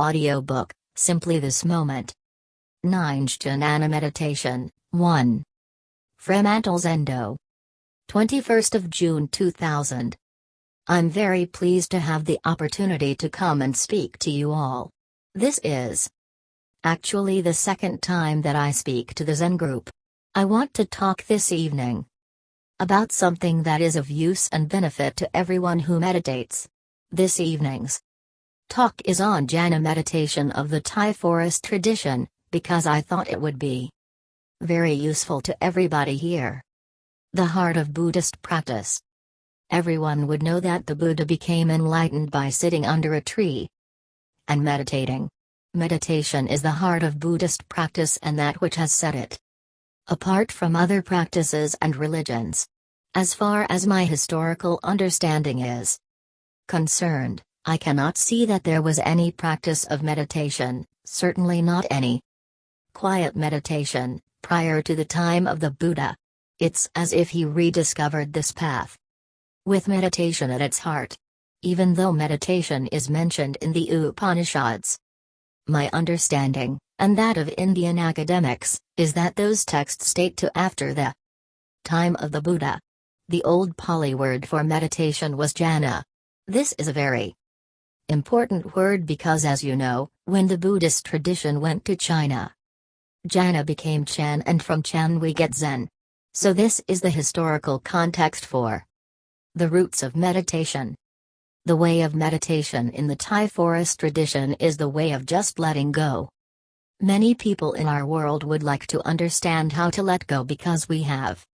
Audiobook, Simply This Moment. Nine Meditation, 1. Fremantle Zendo. 21st of June 2000. I'm very pleased to have the opportunity to come and speak to you all. This is actually the second time that I speak to the Zen group. I want to talk this evening about something that is of use and benefit to everyone who meditates. This evening's talk is on jhana meditation of the Thai forest tradition, because I thought it would be very useful to everybody here. The heart of Buddhist practice. Everyone would know that the Buddha became enlightened by sitting under a tree and meditating. Meditation is the heart of Buddhist practice and that which has set it apart from other practices and religions. As far as my historical understanding is concerned, I cannot see that there was any practice of meditation, certainly not any quiet meditation, prior to the time of the Buddha. It's as if he rediscovered this path. With meditation at its heart. Even though meditation is mentioned in the Upanishads. My understanding, and that of Indian academics, is that those texts state to after the time of the Buddha. The old Pali word for meditation was jhana. This is a very important word because as you know, when the Buddhist tradition went to China, Jhana became Chan and from Chan we get Zen. So this is the historical context for the roots of meditation. The way of meditation in the Thai forest tradition is the way of just letting go. Many people in our world would like to understand how to let go because we have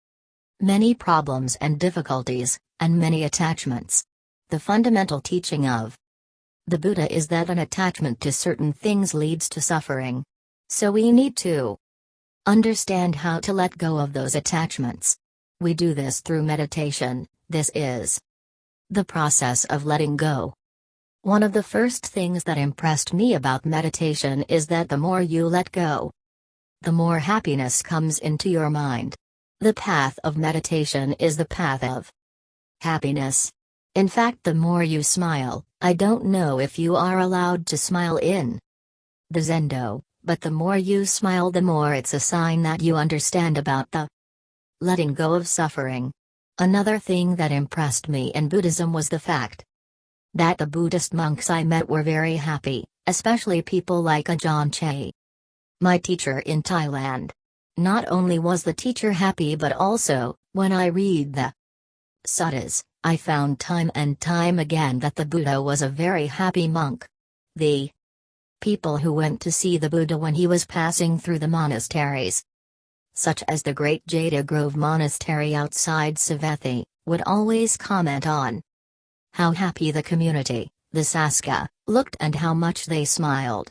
many problems and difficulties, and many attachments. The fundamental teaching of the Buddha is that an attachment to certain things leads to suffering. So we need to understand how to let go of those attachments. We do this through meditation, this is the process of letting go. One of the first things that impressed me about meditation is that the more you let go, the more happiness comes into your mind. The path of meditation is the path of happiness. In fact, the more you smile, I don't know if you are allowed to smile in the Zendo, but the more you smile, the more it's a sign that you understand about the letting go of suffering. Another thing that impressed me in Buddhism was the fact that the Buddhist monks I met were very happy, especially people like Ajahn Chah. My teacher in Thailand. Not only was the teacher happy but also, when I read the suttas, I found time and time again that the Buddha was a very happy monk. The people who went to see the Buddha when he was passing through the monasteries, such as the great Jeta Grove Monastery outside Savatthi, would always comment on how happy the community, the Sangha, looked and how much they smiled.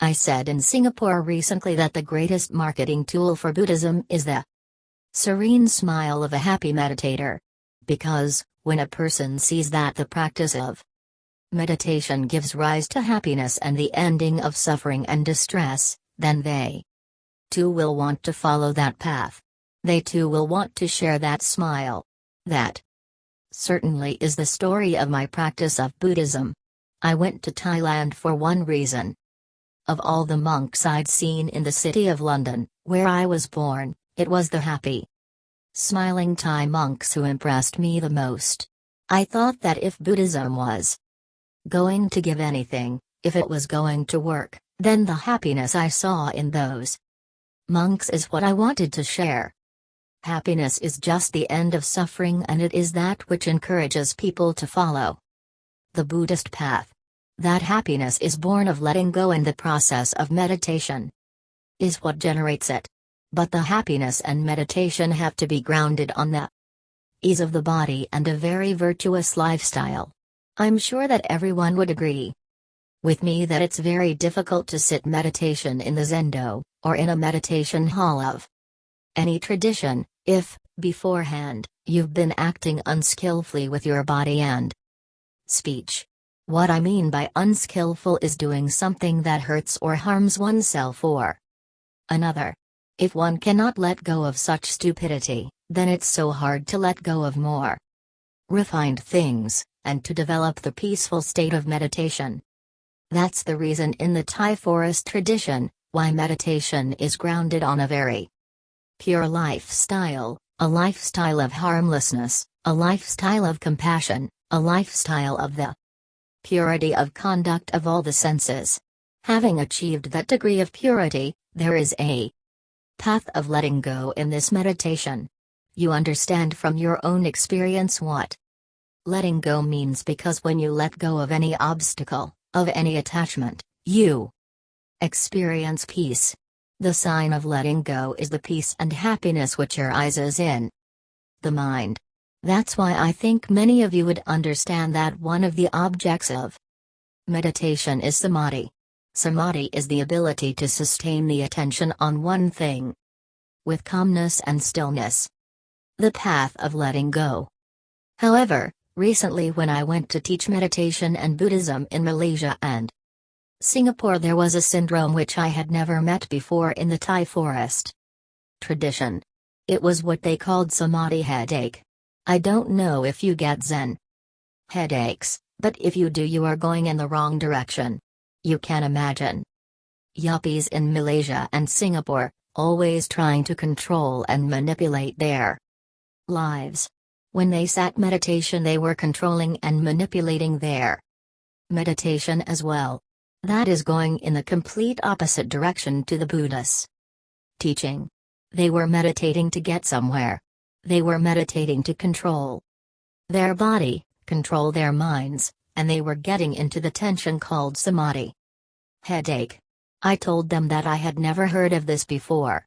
I said in Singapore recently that the greatest marketing tool for Buddhism is the serene smile of a happy meditator. Because, when a person sees that the practice of meditation gives rise to happiness and the ending of suffering and distress, then they too will want to follow that path. They too will want to share that smile. That certainly is the story of my practice of Buddhism. I went to Thailand for one reason. Of all the monks I'd seen in the city of London, where I was born, it was the happy, smiling Thai monks who impressed me the most. I thought that if Buddhism was going to give anything, if it was going to work, then the happiness I saw in those monks is what I wanted to share. Happiness is just the end of suffering and it is that which encourages people to follow the Buddhist path. That happiness is born of letting go and the process of meditation is what generates it. But the happiness and meditation have to be grounded on the ease of the body and a very virtuous lifestyle. I'm sure that everyone would agree with me that it's very difficult to sit meditation in the Zendo, or in a meditation hall of any tradition, if, beforehand, you've been acting unskillfully with your body and speech. What I mean by unskillful is doing something that hurts or harms oneself or another. If one cannot let go of such stupidity, then it's so hard to let go of more refined things, and to develop the peaceful state of meditation. That's the reason in the Thai forest tradition, why meditation is grounded on a very pure lifestyle, a lifestyle of harmlessness, a lifestyle of compassion, a lifestyle of the purity of conduct of all the senses. Having achieved that degree of purity, there is a path of letting go in this meditation. You understand from your own experience what letting go means because when you let go of any obstacle, of any attachment, you experience peace. The sign of letting go is the peace and happiness which arises in the mind. That's why I think many of you would understand that one of the objects of meditation is samadhi. Samadhi is the ability to sustain the attention on one thing with calmness and stillness. The path of letting go. However, recently when I went to teach meditation and Buddhism in Malaysia and Singapore, there was a syndrome which I had never met before in the Thai forest tradition. It was what they called samadhi headache. I don't know if you get Zen headaches, but if you do, you are going in the wrong direction. You can imagine. Yuppies in Malaysia and Singapore, always trying to control and manipulate their lives. When they sat meditation, they were controlling and manipulating their meditation as well. That is going in the complete opposite direction to the Buddha's teaching. They were meditating to get somewhere. They were meditating to control their body, control their minds, and they were getting into the tension called samadhi. Headache. I told them that I had never heard of this before.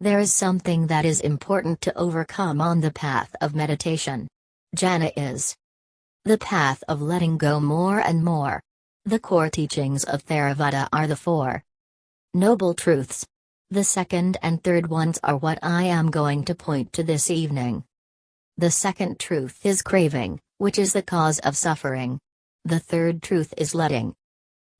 There is something that is important to overcome on the path of meditation. Jhana is the path of letting go more and more. The core teachings of Theravada are the four noble truths, the second and third ones are what I am going to point to this evening. The second truth is craving, which is the cause of suffering. The third truth is letting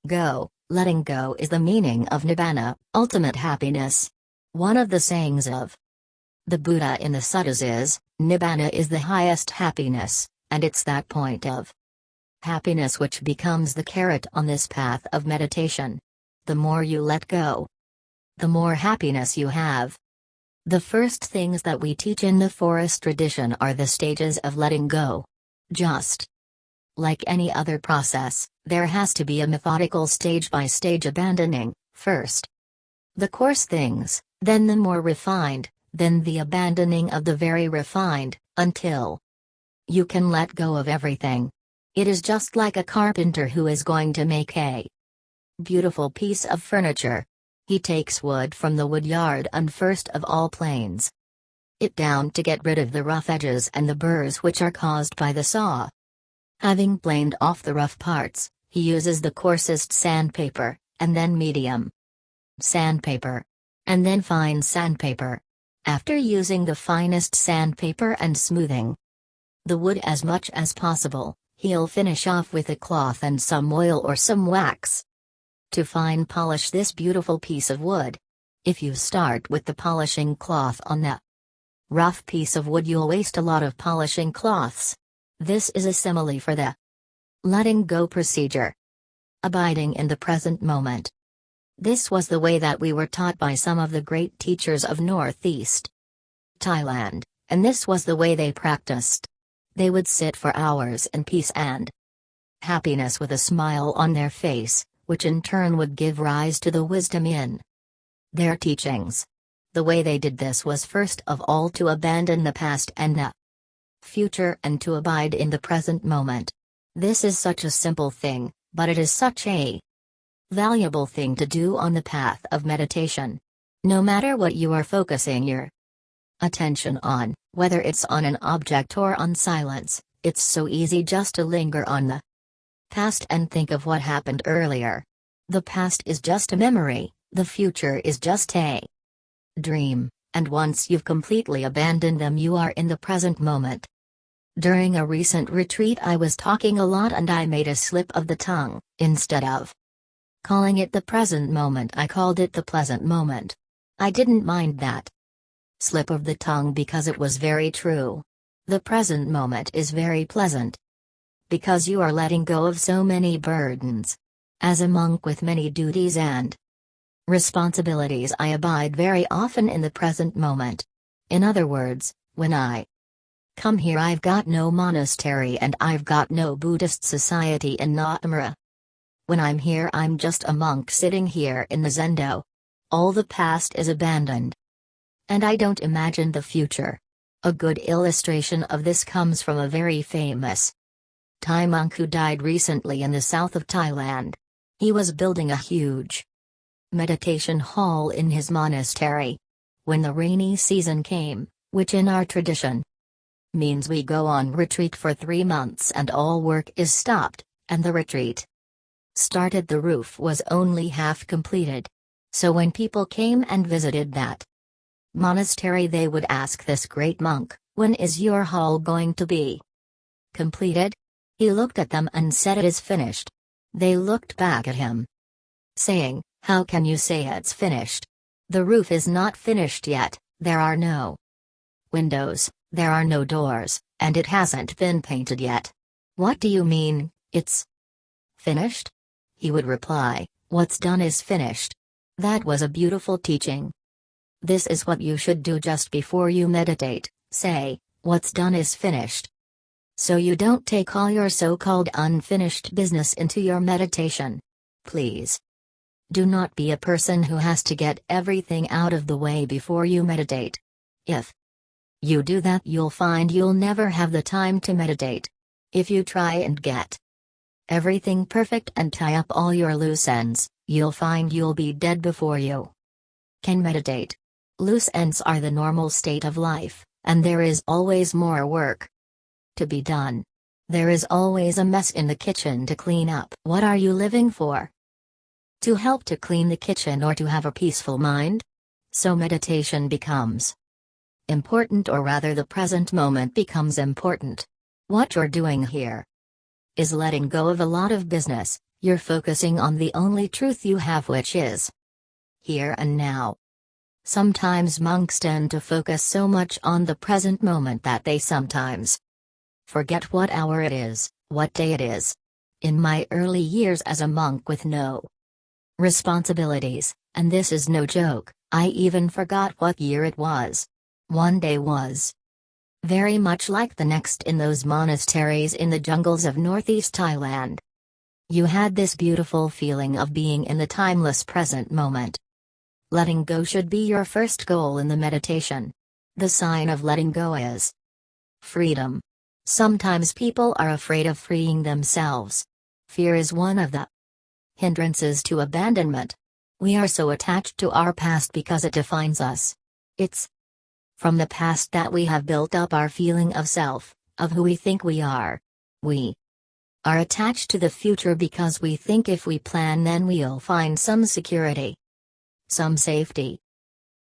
go. Letting go is the meaning of Nibbana, ultimate happiness. One of the sayings of the Buddha in the suttas is Nibbana is the highest happiness, and it's that point of happiness which becomes the carrot on this path of meditation. The more you let go, the more happiness you have. The first things that we teach in the forest tradition are the stages of letting go. Just like any other process, there has to be a methodical stage by stage abandoning, first. The coarse things, then the more refined, then the abandoning of the very refined, until you can let go of everything. It is just like a carpenter who is going to make a beautiful piece of furniture, he takes wood from the wood yard and first of all planes it down to get rid of the rough edges and the burrs which are caused by the saw. Having planed off the rough parts, he uses the coarsest sandpaper, and then medium sandpaper, and then fine sandpaper. After using the finest sandpaper and smoothing the wood as much as possible, he'll finish off with a cloth and some oil or some wax to fine polish this beautiful piece of wood. If you start with the polishing cloth on the rough piece of wood you'll waste a lot of polishing cloths. This is a simile for the letting go procedure. Abiding in the present moment. This was the way that we were taught by some of the great teachers of Northeast Thailand, and this was the way they practiced. They would sit for hours in peace and happiness with a smile on their face, which in turn would give rise to the wisdom in their teachings. The way they did this was first of all to abandon the past and the future and to abide in the present moment. This is such a simple thing, but it is such a valuable thing to do on the path of meditation. No matter what you are focusing your attention on, whether it's on an object or on silence, it's so easy just to linger on the past and think of what happened earlier. The past is just a memory, the future is just a dream, and once you've completely abandoned them, you are in the present moment. During a recent retreat, I was talking a lot and I made a slip of the tongue, instead of calling it the present moment, I called it the pleasant moment. I didn't mind that slip of the tongue because it was very true. The present moment is very pleasant because you are letting go of so many burdens. As a monk with many duties and responsibilities, I abide very often in the present moment. In other words, when I come here, I've got no monastery and I've got no Buddhist society in Nollamara. When I'm here, I'm just a monk sitting here in the Zendo. All the past is abandoned. And I don't imagine the future. A good illustration of this comes from a very famous Thai monk who died recently in the south of Thailand. He was building a huge meditation hall in his monastery. When the rainy season came, which in our tradition means we go on retreat for three months and all work is stopped, and the retreat started, the roof was only half completed. So when people came and visited that monastery, they would ask this great monk, When is your hall going to be completed? He looked at them and said, It is finished. They looked back at him, saying, How can you say it's finished? The roof is not finished yet, there are no windows, there are no doors, and it hasn't been painted yet. What do you mean, it's finished? He would reply, What's done is finished. That was a beautiful teaching. This is what you should do just before you meditate say, What's done is finished. So you don't take all your so called unfinished business into your meditation. Please. Do not be a person who has to get everything out of the way before you meditate. If you do that, you'll find you'll never have the time to meditate. If you try and get everything perfect and tie up all your loose ends, you'll find you'll be dead before you can meditate. Loose ends are the normal state of life, and there is always more work to be done. There is always a mess in the kitchen to clean up. What are you living for? To help to clean the kitchen or to have a peaceful mind? So meditation becomes important, or rather, the present moment becomes important. What you're doing here is letting go of a lot of business, you're focusing on the only truth you have, which is here and now. Sometimes monks tend to focus so much on the present moment that they sometimes Forget what hour it is, what day it is. In my early years as a monk with no responsibilities, and this is no joke, I even forgot what year it was. One day was very much like the next in those monasteries in the jungles of northeast Thailand. You had this beautiful feeling of being in the timeless present moment. Letting go should be your first goal in the meditation. The sign of letting go is freedom. Sometimes people are afraid of freeing themselves. Fear is one of the hindrances to abandonment. We are so attached to our past because it defines us. It's from the past that we have built up our feeling of self, of who we think we are. We are attached to the future because we think if we plan, then we'll find some security, some safety.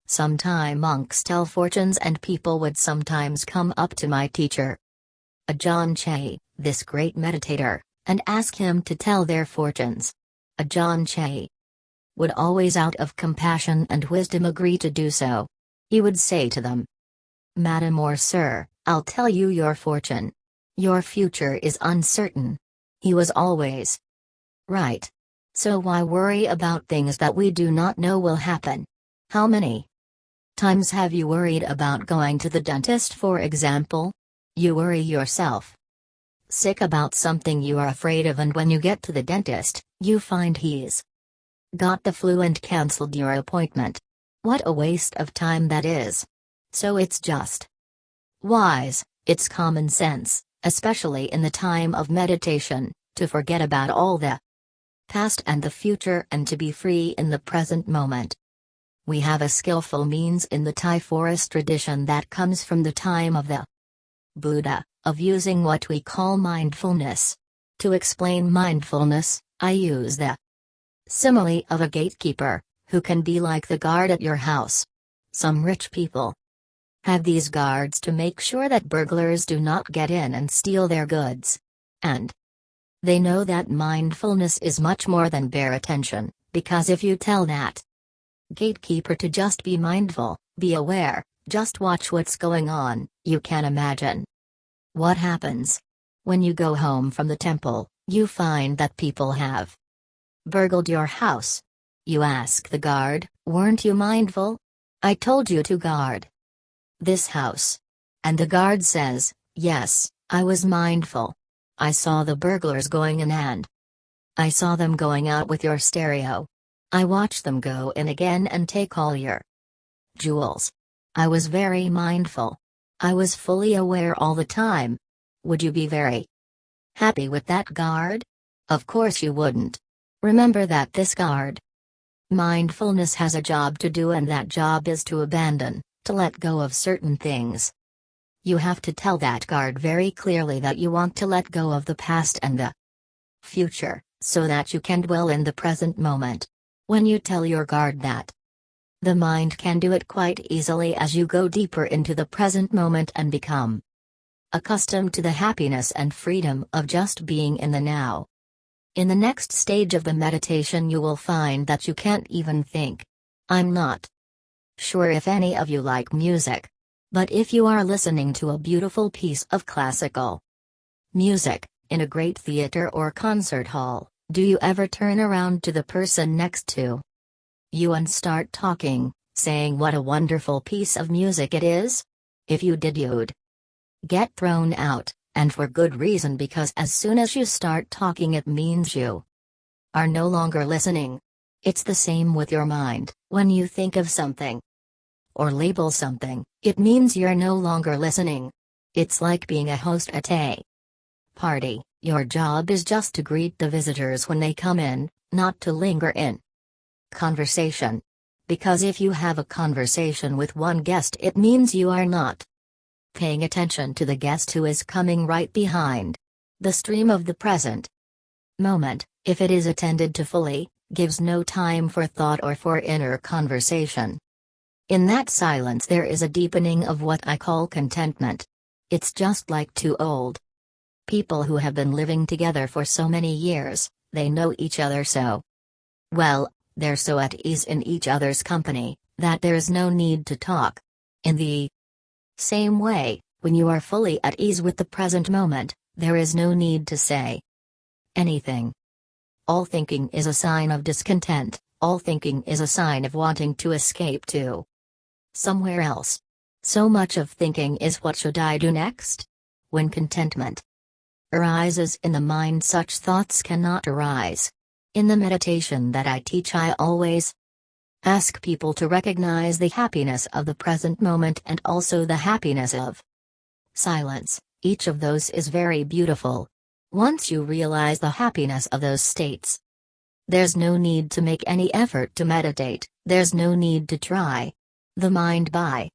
Sometime monks tell fortunes, and people would sometimes come up to my teacher Ajahn Chah, this great meditator, and ask him to tell their fortunes. Ajahn Chah would always out of compassion and wisdom agree to do so. He would say to them, Madam or Sir, I'll tell you your fortune. Your future is uncertain. He was always right. So why worry about things that we do not know will happen? How many times have you worried about going to the dentist, for example? You worry yourself sick about something you are afraid of, and when you get to the dentist, you find he's got the flu and cancelled your appointment. What a waste of time that is. So it's just wise, it's common sense, especially in the time of meditation, to forget about all the past and the future and to be free in the present moment. We have a skillful means in the Thai forest tradition that comes from the time of the Buddha, of using what we call mindfulness. To explain mindfulness, I use the simile of a gatekeeper, who can be like the guard at your house. Some rich people have these guards to make sure that burglars do not get in and steal their goods. And they know that mindfulness is much more than bare attention, because if you tell that gatekeeper to just be mindful, be aware, just watch what's going on, you can imagine. What happens? When you go home from the temple, you find that people have burgled your house. You ask the guard, weren't you mindful? I told you to guard this house. And the guard says, yes, I was mindful. I saw the burglars going in and I saw them going out with your stereo. I watched them go in again and take all your jewels. I was very mindful. I was fully aware all the time. Would you be very happy with that guard? Of course you wouldn't. Remember that this guard mindfulness has a job to do, and that job is to abandon, to let go of certain things. You have to tell that guard very clearly that you want to let go of the past and the future, so that you can dwell in the present moment. When you tell your guard that, the mind can do it quite easily as you go deeper into the present moment and become accustomed to the happiness and freedom of just being in the now. In the next stage of the meditation, you will find that you can't even think. I'm not sure if any of you like music. But if you are listening to a beautiful piece of classical music, in a great theater or concert hall, do you ever turn around to the person next to you and start talking, saying what a wonderful piece of music it is? If you did, you'd get thrown out, and for good reason because as soon as you start talking, it means you are no longer listening. It's the same with your mind, when you think of something or label something, it means you're no longer listening. It's like being a host at a party, your job is just to greet the visitors when they come in, not to linger in Conversation. Because if you have a conversation with one guest, it means you are not paying attention to the guest who is coming right behind. The stream of the present moment, if it is attended to fully, gives no time for thought or for inner conversation. In that silence, there is a deepening of what I call contentment. It's just like two old people who have been living together for so many years, they know each other so well, they're so at ease in each other's company, that there's no need to talk. In the same way, when you are fully at ease with the present moment, there is no need to say anything. All thinking is a sign of discontent, all thinking is a sign of wanting to escape to somewhere else. So much of thinking is what should I do next? When contentment arises in the mind, such thoughts cannot arise. In the meditation that I teach, I always ask people to recognize the happiness of the present moment and also the happiness of silence. Each of those is very beautiful. Once you realize the happiness of those states, there's no need to make any effort to meditate, there's no need to try. The mind by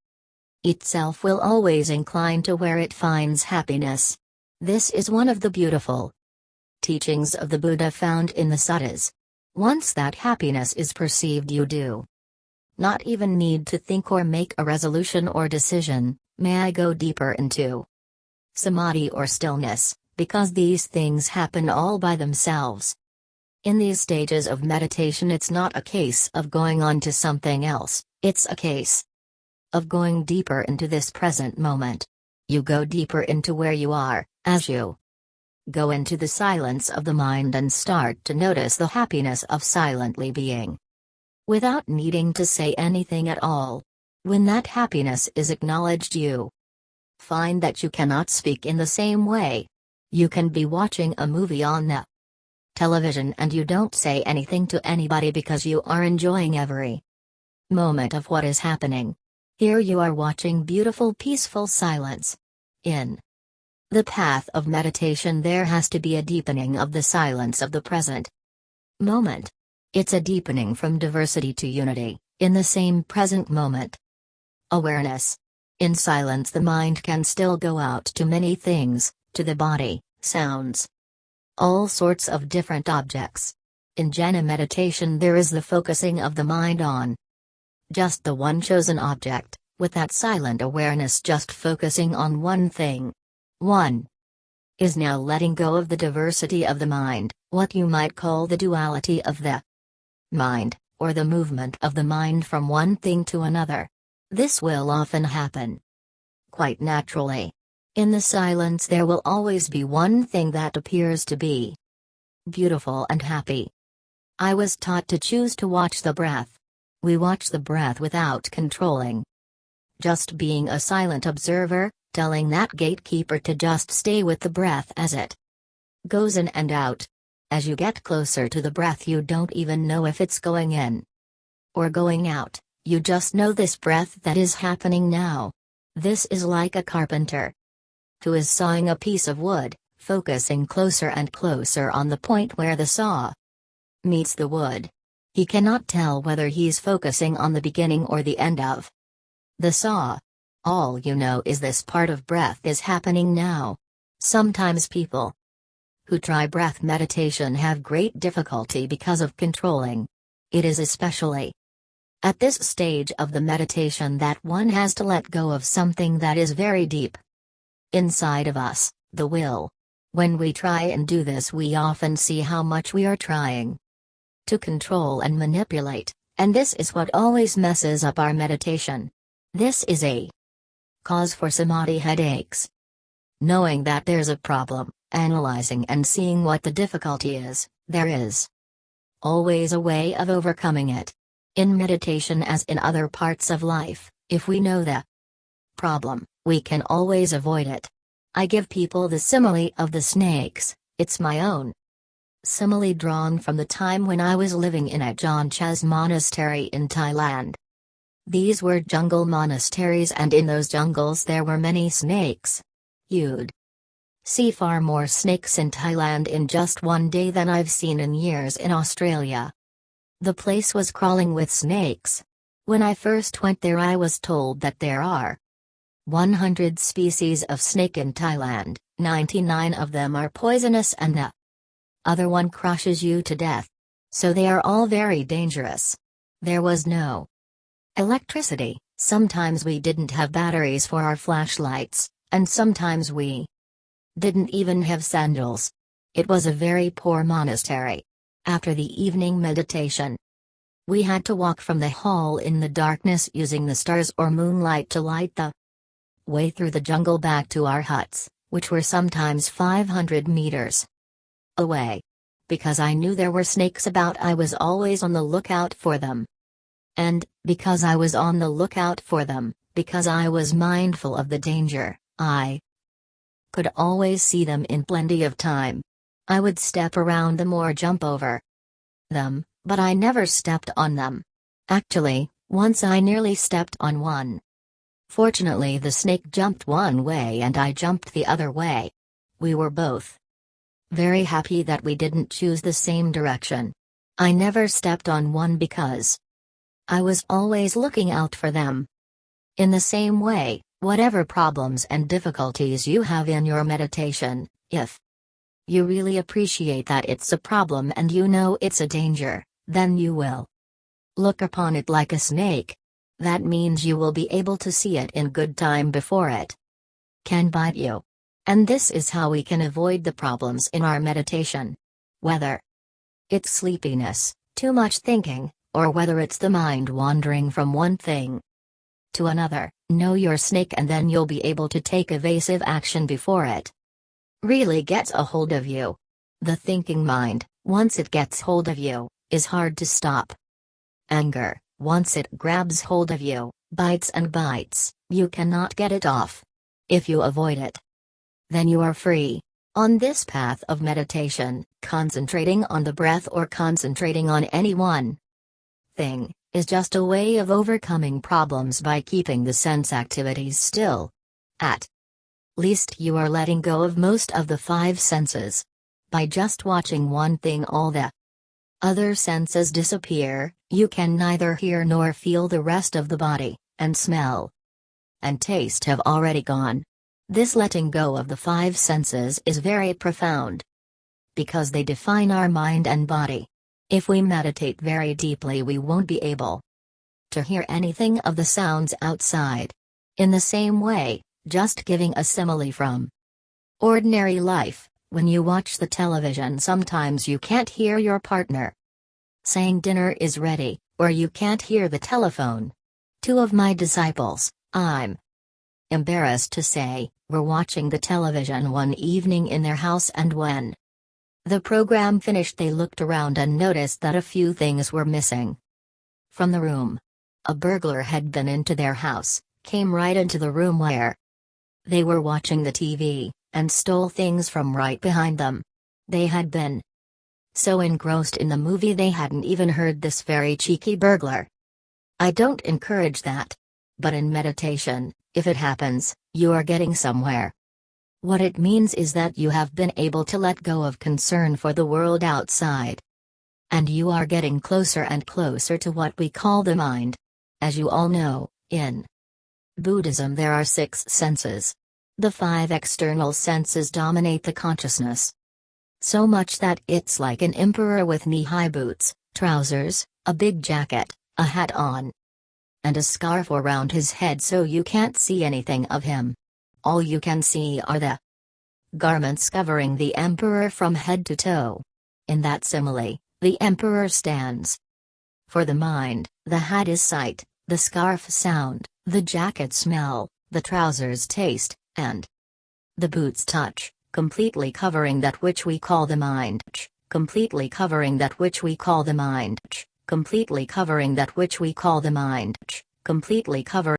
itself will always incline to where it finds happiness. This is one of the beautiful teachings of the Buddha found in the suttas. Once that happiness is perceived, you do not even need to think or make a resolution or decision. May I go deeper into samadhi or stillness, because these things happen all by themselves. In these stages of meditation, it's not a case of going on to something else, it's a case of going deeper into this present moment. You go deeper into where you are, as you Go into the silence of the mind and start to notice the happiness of silently being. Without needing to say anything at all. When that happiness is acknowledged, you find that you cannot speak in the same way. You can be watching a movie on the television and you don't say anything to anybody because you are enjoying every moment of what is happening. Here you are watching beautiful, peaceful silence. In the path of meditation, there has to be a deepening of the silence of the present moment. It's a deepening from diversity to unity, in the same present moment. Awareness. In silence, the mind can still go out to many things, to the body, sounds, all sorts of different objects. In jhana meditation, there is the focusing of the mind on just the one chosen object, with that silent awareness just focusing on one thing. 1. Is now letting go of the diversity of the mind, what you might call the duality of the mind, or the movement of the mind from one thing to another. This will often happen quite naturally. In the silence, there will always be one thing that appears to be beautiful and happy. I was taught to choose to watch the breath. We watch the breath without controlling. Just being a silent observer, telling that gatekeeper to just stay with the breath as it goes in and out. As you get closer to the breath, you don't even know if it's going in or going out, you just know this breath that is happening now. This is like a carpenter who is sawing a piece of wood, focusing closer and closer on the point where the saw meets the wood. He cannot tell whether he's focusing on the beginning or the end of the saw. All you know is this part of breath is happening now. Sometimes people who try breath meditation have great difficulty because of controlling. It is especially at this stage of the meditation that one has to let go of something that is very deep inside of us, the will. When we try and do this, we often see how much we are trying to control and manipulate, and this is what always messes up our meditation. This is a cause for samadhi headaches. Knowing that there's a problem, analyzing and seeing what the difficulty is, there is always a way of overcoming it. In meditation, as in other parts of life, if we know the problem, we can always avoid it. I give people the simile of the snakes, it's my own simile drawn from the time when I was living in Ajahn Chah's monastery in Thailand. These were jungle monasteries, and in those jungles there were many snakes. You'd see far more snakes in Thailand in just one day than I've seen in years in Australia. The place was crawling with snakes. When I first went there, I was told that there are 100 species of snake in Thailand, 99 of them are poisonous, and the other one crushes you to death. So they are all very dangerous. There was no electricity, sometimes we didn't have batteries for our flashlights, and sometimes we didn't even have sandals. It was a very poor monastery. After the evening meditation, we had to walk from the hall in the darkness using the stars or moonlight to light the way through the jungle back to our huts, which were sometimes 500 meters away. Because I knew there were snakes about, I was always on the lookout for them. And, because I was on the lookout for them, because I was mindful of the danger, I could always see them in plenty of time. I would step around them or jump over them, but I never stepped on them. Actually, once I nearly stepped on one. Fortunately, the snake jumped one way and I jumped the other way. We were both very happy that we didn't choose the same direction. I never stepped on one because I was always looking out for them. In the same way, whatever problems and difficulties you have in your meditation, if you really appreciate that it's a problem and you know it's a danger, then you will look upon it like a snake. That means you will be able to see it in good time before it can bite you. And this is how we can avoid the problems in our meditation. Whether it's sleepiness, too much thinking, or whether it's the mind wandering from one thing to another, know your snake and then you'll be able to take evasive action before it really gets a hold of you. The thinking mind, once it gets hold of you, is hard to stop. Anger, once it grabs hold of you, bites and bites, you cannot get it off. If you avoid it, then you are free. On this path of meditation, concentrating on the breath or concentrating on any one thing, is just a way of overcoming problems by keeping the sense activities still. At least you are letting go of most of the five senses. By just watching one thing, all the other senses disappear, you can neither hear nor feel the rest of the body, and smell and taste have already gone. This letting go of the five senses is very profound because they define our mind and body. If we meditate very deeply, we won't be able to hear anything of the sounds outside. In the same way, just giving a simile from ordinary life, when you watch the television, sometimes you can't hear your partner saying dinner is ready, or you can't hear the telephone. Two of my disciples, I'm embarrassed to say, were watching the television one evening in their house, and when The program finished, they looked around and noticed that a few things were missing. From the room, a burglar had been into their house, came right into the room where they were watching the TV, and stole things from right behind them. They had been so engrossed in the movie they hadn't even heard this very cheeky burglar. I don't encourage that. But in meditation, if it happens, you are getting somewhere. What it means is that you have been able to let go of concern for the world outside. And you are getting closer and closer to what we call the mind. As you all know, in Buddhism there are six senses. The five external senses dominate the consciousness. So much that it's like an emperor with knee-high boots, trousers, a big jacket, a hat on, and a scarf around his head so you can't see anything of him. All you can see are the garments covering the emperor from head to toe. In that simile, the emperor stands. For the mind, the hat is sight, the scarf sound, the jacket smell, the trousers taste, and the boots touch, completely covering that which we call the mind, completely covering that which we call the mind, completely covering that which we call the mind, completely covering